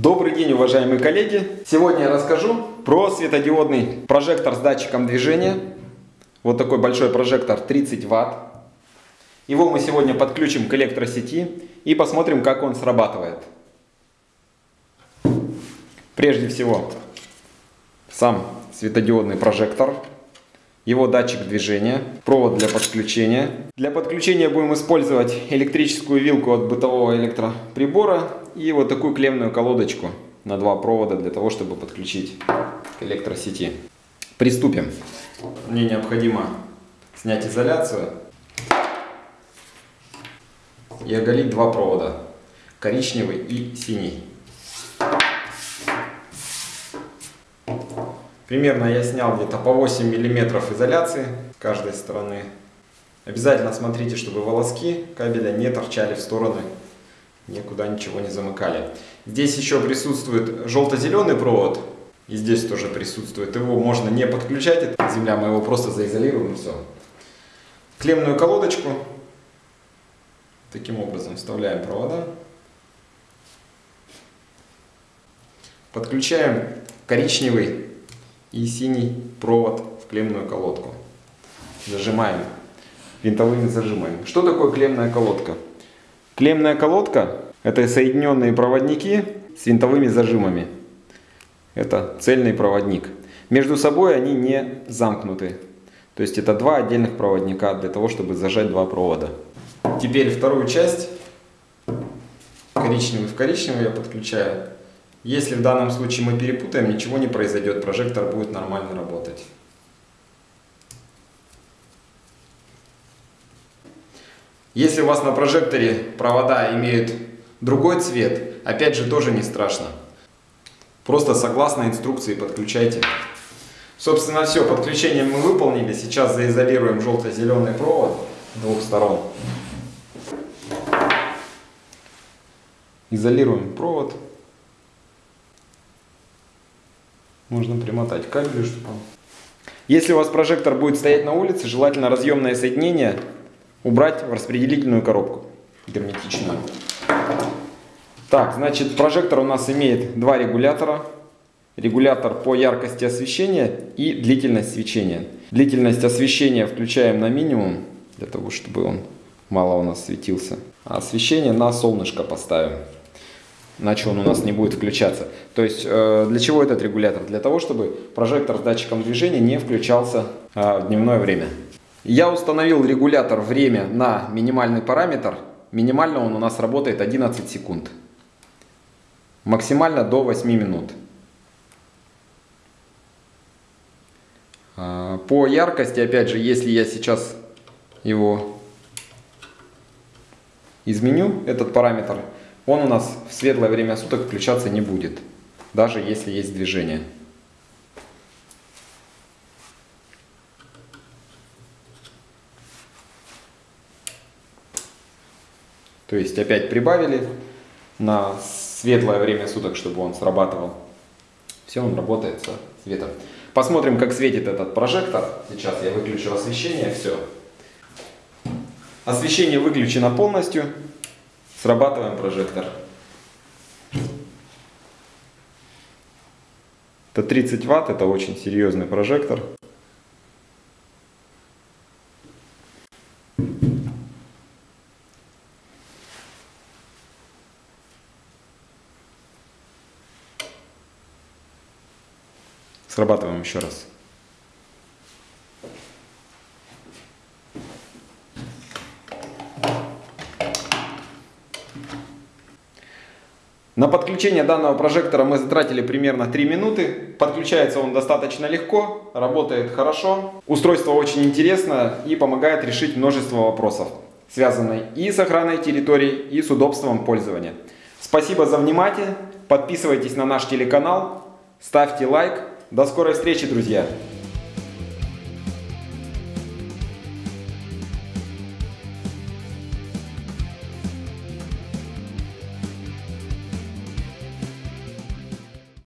Добрый день, уважаемые коллеги! Сегодня я расскажу про светодиодный прожектор с датчиком движения. Вот такой большой прожектор 30 Вт. Его мы сегодня подключим к электросети и посмотрим, как он срабатывает. Прежде всего, сам светодиодный прожектор, его датчик движения, провод для подключения. Для подключения будем использовать электрическую вилку от бытового электроприбора и вот такую клемную колодочку на два провода для того, чтобы подключить к электросети. Приступим. Мне необходимо снять изоляцию и оголить два провода, коричневый и синий. Примерно я снял где-то по 8 миллиметров изоляции с каждой стороны. Обязательно смотрите, чтобы волоски кабеля не торчали в стороны, никуда ничего не замыкали. Здесь еще присутствует желто-зеленый провод, и здесь тоже присутствует. Его можно не подключать, это земля, мы его просто заизолируем все. Клемную колодочку таким образом вставляем провода. Подключаем коричневый и синий провод в клемную колодку. Зажимаем винтовыми зажимами. Что такое клемная колодка? Клемная колодка – это соединенные проводники с винтовыми зажимами. Это цельный проводник. Между собой они не замкнуты. То есть это два отдельных проводника для того, чтобы зажать два провода. Теперь вторую часть, коричневый в коричневый я подключаю. Если в данном случае мы перепутаем, ничего не произойдет, прожектор будет нормально работать. Если у вас на прожекторе провода имеют другой цвет, опять же тоже не страшно. Просто согласно инструкции подключайте. Собственно все, подключение мы выполнили. Сейчас заизолируем желто-зеленый провод двух сторон. Изолируем провод. Можно примотать кабель, чтобы. Если у вас прожектор будет стоять на улице, желательно разъемное соединение убрать в распределительную коробку герметичную. Так, значит, прожектор у нас имеет два регулятора. Регулятор по яркости освещения и длительность свечения. Длительность освещения включаем на минимум, для того, чтобы он мало у нас светился. А освещение на солнышко поставим иначе он у нас не будет включаться. То есть э, для чего этот регулятор? Для того, чтобы прожектор с датчиком движения не включался э, в дневное время. Я установил регулятор время на минимальный параметр. Минимально он у нас работает 11 секунд. Максимально до 8 минут. Э, по яркости, опять же, если я сейчас его изменю, этот параметр, он у нас в светлое время суток включаться не будет, даже если есть движение. То есть опять прибавили на светлое время суток, чтобы он срабатывал. Все, он работает со светом. Посмотрим, как светит этот прожектор. Сейчас я выключу освещение, все. Освещение выключено полностью. Срабатываем прожектор. Это 30 ватт, это очень серьезный прожектор. Срабатываем еще раз. На подключение данного прожектора мы затратили примерно 3 минуты. Подключается он достаточно легко, работает хорошо. Устройство очень интересно и помогает решить множество вопросов, связанных и с охраной территории, и с удобством пользования. Спасибо за внимание. Подписывайтесь на наш телеканал, ставьте лайк. До скорой встречи, друзья!